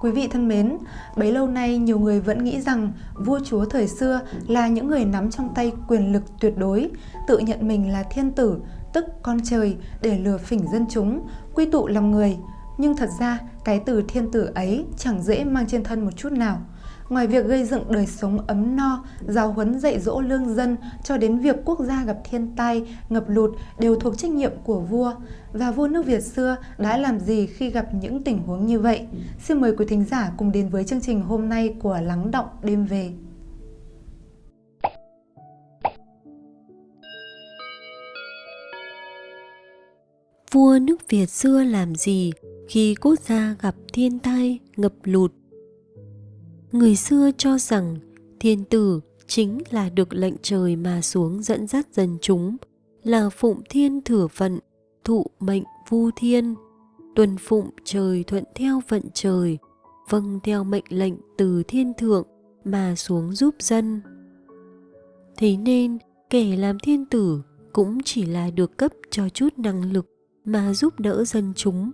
Quý vị thân mến, bấy lâu nay nhiều người vẫn nghĩ rằng vua chúa thời xưa là những người nắm trong tay quyền lực tuyệt đối, tự nhận mình là thiên tử, tức con trời để lừa phỉnh dân chúng, quy tụ lòng người. Nhưng thật ra, cái từ thiên tử ấy chẳng dễ mang trên thân một chút nào. Ngoài việc gây dựng đời sống ấm no, giáo huấn dạy dỗ lương dân cho đến việc quốc gia gặp thiên tai, ngập lụt đều thuộc trách nhiệm của vua. Và vua nước Việt xưa đã làm gì khi gặp những tình huống như vậy? Xin mời quý thính giả cùng đến với chương trình hôm nay của Lắng Động Đêm Về. Vua nước Việt xưa làm gì khi quốc gia gặp thiên tai, ngập lụt, Người xưa cho rằng thiên tử chính là được lệnh trời mà xuống dẫn dắt dân chúng, là phụng thiên thừa vận, thụ mệnh vu thiên, tuân phụng trời thuận theo vận trời, vâng theo mệnh lệnh từ thiên thượng mà xuống giúp dân. Thế nên, kẻ làm thiên tử cũng chỉ là được cấp cho chút năng lực mà giúp đỡ dân chúng.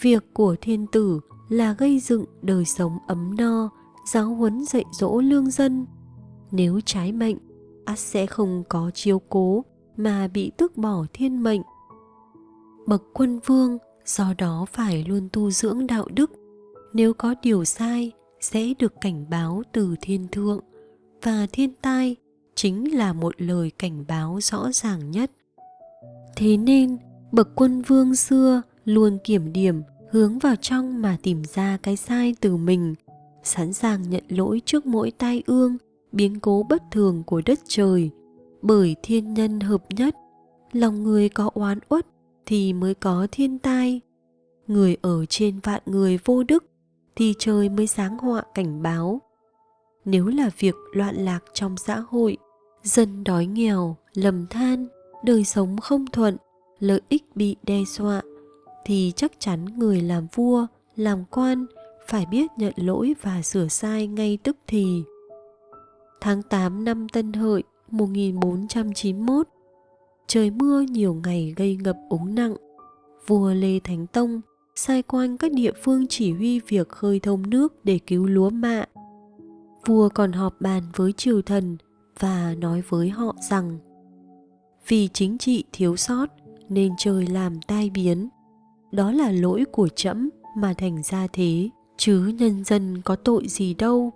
Việc của thiên tử là gây dựng đời sống ấm no, giáo huấn dạy dỗ lương dân. Nếu trái mệnh, ắt sẽ không có chiếu cố mà bị tước bỏ thiên mệnh. Bậc quân vương do đó phải luôn tu dưỡng đạo đức. Nếu có điều sai, sẽ được cảnh báo từ thiên thượng và thiên tai chính là một lời cảnh báo rõ ràng nhất. Thế nên, bậc quân vương xưa luôn kiểm điểm, hướng vào trong mà tìm ra cái sai từ mình. Sẵn sàng nhận lỗi trước mỗi tai ương, biến cố bất thường của đất trời. Bởi thiên nhân hợp nhất, lòng người có oán uất thì mới có thiên tai. Người ở trên vạn người vô đức thì trời mới sáng họa cảnh báo. Nếu là việc loạn lạc trong xã hội, dân đói nghèo, lầm than, đời sống không thuận, lợi ích bị đe dọa thì chắc chắn người làm vua làm quan phải biết nhận lỗi và sửa sai ngay tức thì. Tháng 8 năm Tân Hợi 1491, trời mưa nhiều ngày gây ngập úng nặng. Vua Lê Thánh Tông sai quan các địa phương chỉ huy việc khơi thông nước để cứu lúa mạ. Vua còn họp bàn với triều thần và nói với họ rằng vì chính trị thiếu sót nên trời làm tai biến. Đó là lỗi của trẫm mà thành ra thế. Chứ nhân dân có tội gì đâu.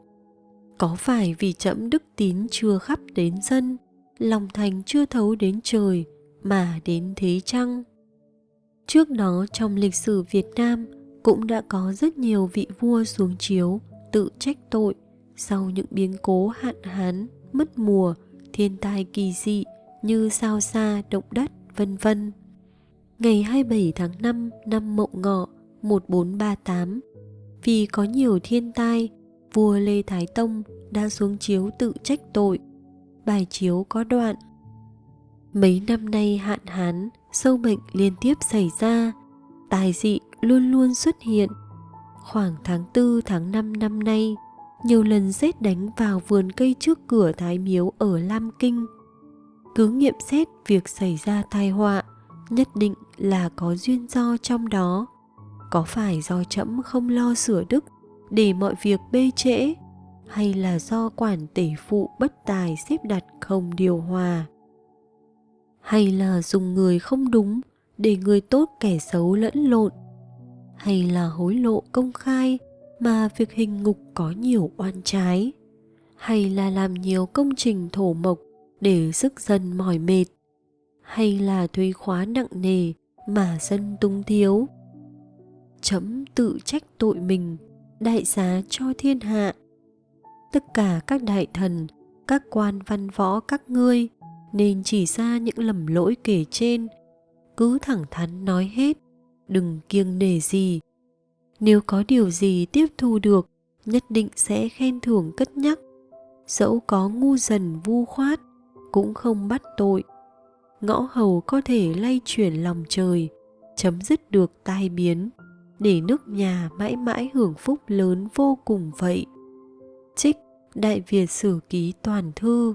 Có phải vì trẫm đức tín chưa khắp đến dân, lòng thành chưa thấu đến trời mà đến thế chăng? Trước đó trong lịch sử việt nam cũng đã có rất nhiều vị vua xuống chiếu tự trách tội sau những biến cố hạn hán, mất mùa, thiên tai kỳ dị như sao xa động đất, vân vân ngày 27 tháng 5 năm Mậu Ngọ 1438 vì có nhiều thiên tai, vua Lê Thái Tông đã xuống chiếu tự trách tội. Bài chiếu có đoạn Mấy năm nay hạn hán, sâu bệnh liên tiếp xảy ra, tài dị luôn luôn xuất hiện. Khoảng tháng 4 tháng 5 năm nay, nhiều lần rét đánh vào vườn cây trước cửa Thái Miếu ở Lam Kinh. Cứ nghiệm xét việc xảy ra tai họa, nhất định là có duyên do trong đó. Có phải do trẫm không lo sửa đức để mọi việc bê trễ, hay là do quản tể phụ bất tài xếp đặt không điều hòa? Hay là dùng người không đúng để người tốt kẻ xấu lẫn lộn? Hay là hối lộ công khai mà việc hình ngục có nhiều oan trái? Hay là làm nhiều công trình thổ mộc để sức dân mỏi mệt? Hay là thuế khóa nặng nề mà dân tung thiếu? Chấm tự trách tội mình, đại giá cho thiên hạ. Tất cả các đại thần, các quan văn võ các ngươi nên chỉ ra những lầm lỗi kể trên. Cứ thẳng thắn nói hết, đừng kiêng nể gì. Nếu có điều gì tiếp thu được, nhất định sẽ khen thưởng cất nhắc. Dẫu có ngu dần vu khoát, cũng không bắt tội ngõ hầu có thể lay chuyển lòng trời, chấm dứt được tai biến, để nước nhà mãi mãi hưởng phúc lớn vô cùng vậy. Trích, Đại Việt Sử Ký Toàn Thư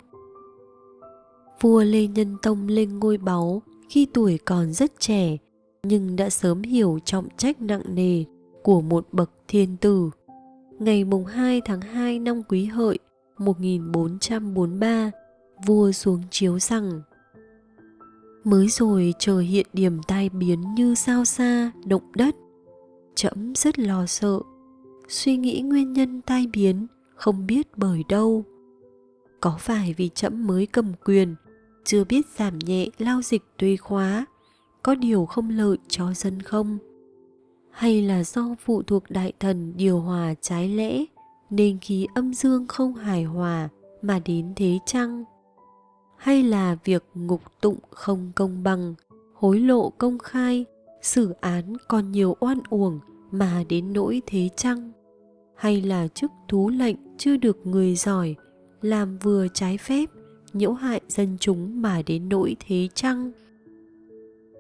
Vua Lê Nhân Tông lên ngôi báu khi tuổi còn rất trẻ, nhưng đã sớm hiểu trọng trách nặng nề của một bậc Thiên Tử Ngày mùng 2 tháng 2 năm Quý Hợi 1443 Vua xuống chiếu rằng Mới rồi trời hiện điểm tai biến như sao xa, động đất. Trẫm rất lo sợ. Suy nghĩ nguyên nhân tai biến Không biết bởi đâu. Có phải vì trẫm mới cầm quyền Chưa biết giảm nhẹ lao dịch tùy khóa Có điều không lợi cho dân không? Hay là do phụ thuộc đại thần điều hòa trái lẽ nên khí âm dương không hài hòa mà đến thế chăng? Hay là việc ngục tụng không công bằng, hối lộ công khai, xử án còn nhiều oan uổng mà đến nỗi thế chăng? Hay là chức thú lệnh chưa được người giỏi, làm vừa trái phép, nhiễu hại dân chúng mà đến nỗi thế chăng?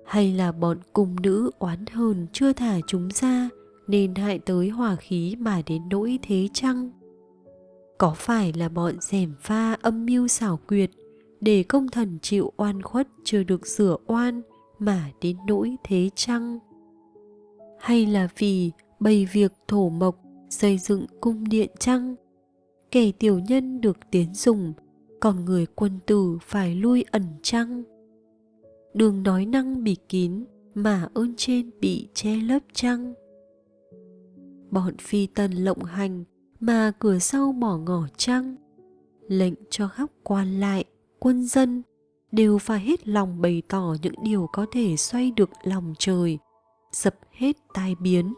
Hay là bọn cung nữ oán hờn chưa thả chúng ra, nên hại tới hòa khí mà đến nỗi thế chăng? Có phải là bọn rèm pha âm mưu xảo quyệt để công thần chịu oan khuất chưa được sửa oan mà đến nỗi thế chăng? Hay là vì bày việc thổ mộc, xây dựng cung điện chăng? Kẻ tiểu nhân được tiến dùng, còn người quân tử phải lui ẩn chăng? Đường nói năng bị kín mà ơn trên bị che lấp chăng? Bọn phi tần lộng hành mà cửa sau bỏ ngỏ chăng? Lệnh cho khắp quan lại quân dân đều phải hết lòng bày tỏ những điều có thể xoay được lòng trời dập hết tai biến.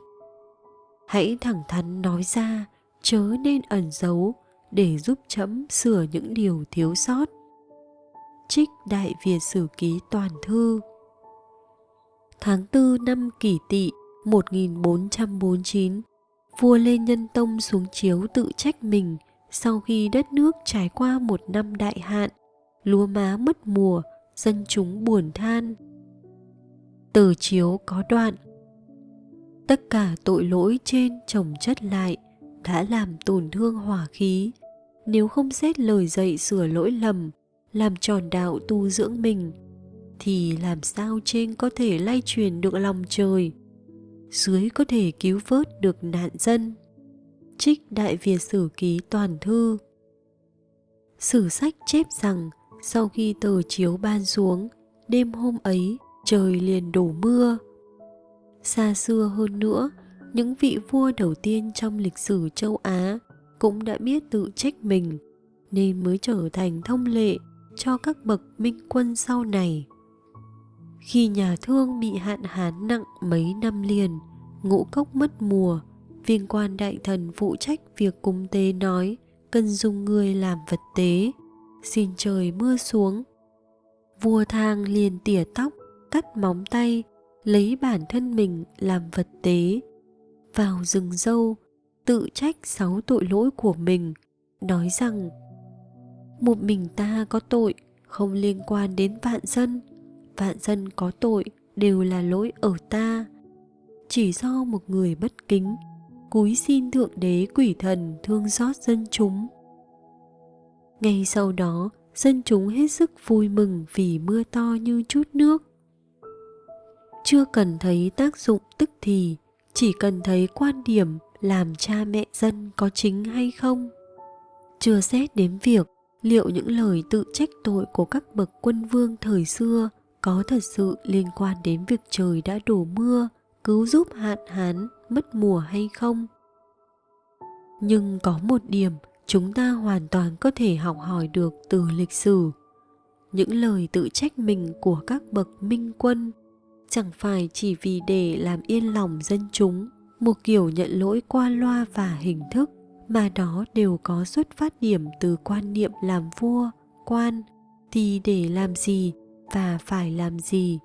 Hãy thẳng thắn nói ra chớ nên ẩn giấu để giúp chấm sửa những điều thiếu sót. Trích Đại Việt Sử Ký Toàn Thư. Tháng 4 năm kỷ tỵ 1449 Vua Lê Nhân Tông xuống chiếu tự trách mình sau khi đất nước trải qua một năm đại hạn, lúa má mất mùa, dân chúng buồn than. Từ chiếu có đoạn Tất cả tội lỗi trên chồng chất lại đã làm tổn thương hỏa khí. Nếu không xét lời dạy sửa lỗi lầm, làm tròn đạo tu dưỡng mình thì làm sao trên có thể lay truyền được lòng trời dưới có thể cứu vớt được nạn dân trích đại việt sử ký toàn thư sử sách chép rằng sau khi tờ chiếu ban xuống đêm hôm ấy trời liền đổ mưa xa xưa hơn nữa những vị vua đầu tiên trong lịch sử châu á cũng đã biết tự trách mình nên mới trở thành thông lệ cho các bậc minh quân sau này. Khi nhà thương bị hạn hán nặng mấy năm liền, ngũ cốc mất mùa, viên quan đại thần phụ trách việc cúng tế nói cần dùng người làm vật tế, xin trời mưa xuống. Vua thang liền tỉa tóc, cắt móng tay, lấy bản thân mình làm vật tế. Vào rừng dâu, tự trách sáu tội lỗi của mình, nói rằng một mình ta có tội không liên quan đến vạn dân vạn dân có tội đều là lỗi ở ta chỉ do một người bất kính cúi xin thượng đế quỷ thần thương xót dân chúng ngay sau đó, dân chúng hết sức vui mừng vì mưa to như chút nước. Chưa cần thấy tác dụng tức thì, chỉ cần thấy quan điểm làm cha mẹ dân có chính hay không. Chưa xét đến việc liệu những lời tự trách tội của các bậc quân vương thời xưa có thật sự liên quan đến việc trời đã đổ mưa, cứu giúp hạn hán, mất mùa hay không. Nhưng có một điểm chúng ta hoàn toàn có thể học hỏi được từ lịch sử. Những lời tự trách mình của các bậc minh quân chẳng phải chỉ vì để làm yên lòng dân chúng, một kiểu nhận lỗi qua loa và hình thức, mà đó đều có xuất phát điểm từ quan niệm làm vua, quan thì để làm gì và phải làm gì.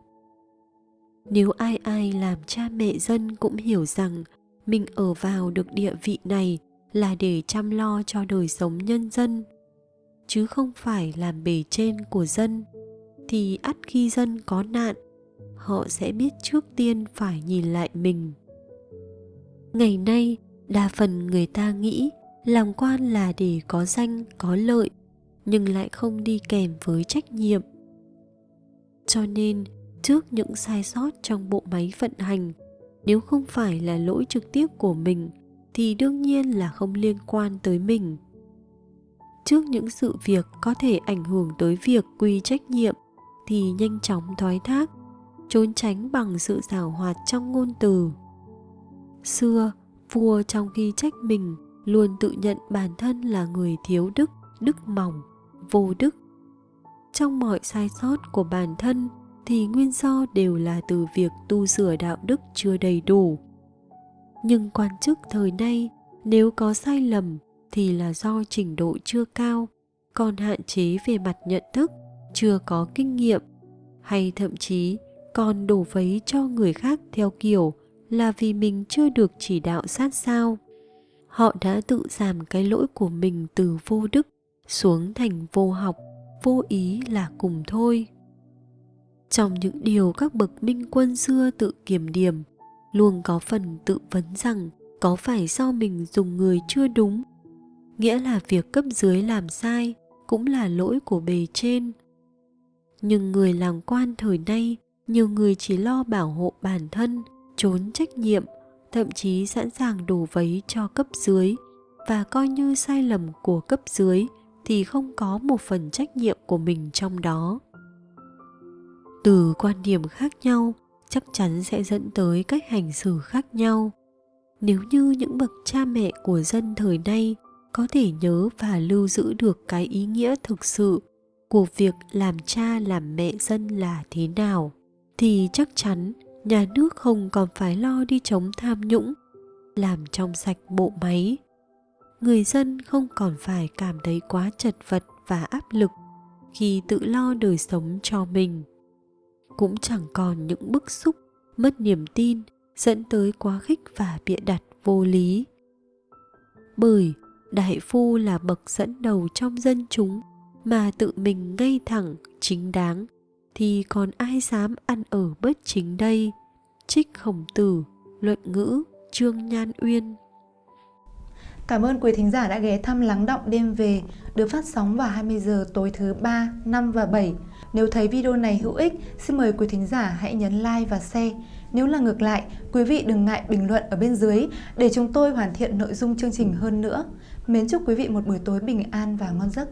Nếu ai ai làm cha mẹ dân cũng hiểu rằng mình ở vào được địa vị này là để chăm lo cho đời sống nhân dân, chứ không phải làm bề trên của dân. Thì ắt khi dân có nạn, họ sẽ biết trước tiên phải nhìn lại mình. Ngày nay, đa phần người ta nghĩ làm quan là để có danh, có lợi, nhưng lại không đi kèm với trách nhiệm. Cho nên, trước những sai sót trong bộ máy vận hành, nếu không phải là lỗi trực tiếp của mình thì đương nhiên là không liên quan tới mình. Trước những sự việc có thể ảnh hưởng tới việc quy trách nhiệm thì nhanh chóng thoái thác, trốn tránh bằng sự giảo hoạt trong ngôn từ. Xưa, vua trong khi trách mình luôn tự nhận bản thân là người thiếu đức đức mỏng, vô đức. Trong mọi sai sót của bản thân thì nguyên do đều là từ việc tu sửa đạo đức chưa đầy đủ nhưng quan chức thời nay, nếu có sai lầm thì là do trình độ chưa cao, còn hạn chế về mặt nhận thức, chưa có kinh nghiệm. Hay thậm chí còn đổ vấy cho người khác theo kiểu là vì mình chưa được chỉ đạo sát sao. Họ đã tự giảm cái lỗi của mình từ vô đức xuống thành vô học, vô ý là cùng thôi. Trong những điều các bậc minh quân xưa tự kiểm điểm luôn có phần tự vấn rằng có phải do mình dùng người chưa đúng. Nghĩa là việc cấp dưới làm sai cũng là lỗi của bề trên. Nhưng người làm quan thời nay, nhiều người chỉ lo bảo hộ bản thân, trốn trách nhiệm, thậm chí sẵn sàng đổ vấy cho cấp dưới. Và coi như sai lầm của cấp dưới thì không có một phần trách nhiệm của mình trong đó. Từ quan điểm khác nhau chắc chắn sẽ dẫn tới cách hành xử khác nhau. Nếu như những bậc cha mẹ của dân thời nay có thể nhớ và lưu giữ được cái ý nghĩa thực sự của việc làm cha làm mẹ dân là thế nào, thì chắc chắn nhà nước không còn phải lo đi chống tham nhũng, làm trong sạch bộ máy. Người dân không còn phải cảm thấy quá chật vật và áp lực khi tự lo đời sống cho mình cũng chẳng còn những bức xúc, mất niềm tin, dẫn tới quá khích và bịa đặt vô lý. Bởi đại phu là bậc dẫn đầu trong dân chúng, mà tự mình ngay thẳng, chính đáng, thì còn ai dám ăn ở bất chính đây? Trích khổng tử, luận ngữ, trương nhan uyên. Cảm ơn quý thính giả đã ghé thăm Lắng Động Đêm Về được phát sóng vào 20 giờ tối thứ 3, 5 và 7. Nếu thấy video này hữu ích, xin mời quý thính giả hãy nhấn like và share. Nếu là ngược lại, quý vị đừng ngại bình luận ở bên dưới để chúng tôi hoàn thiện nội dung chương trình hơn nữa. Mến chúc quý vị một buổi tối bình an và ngon giấc.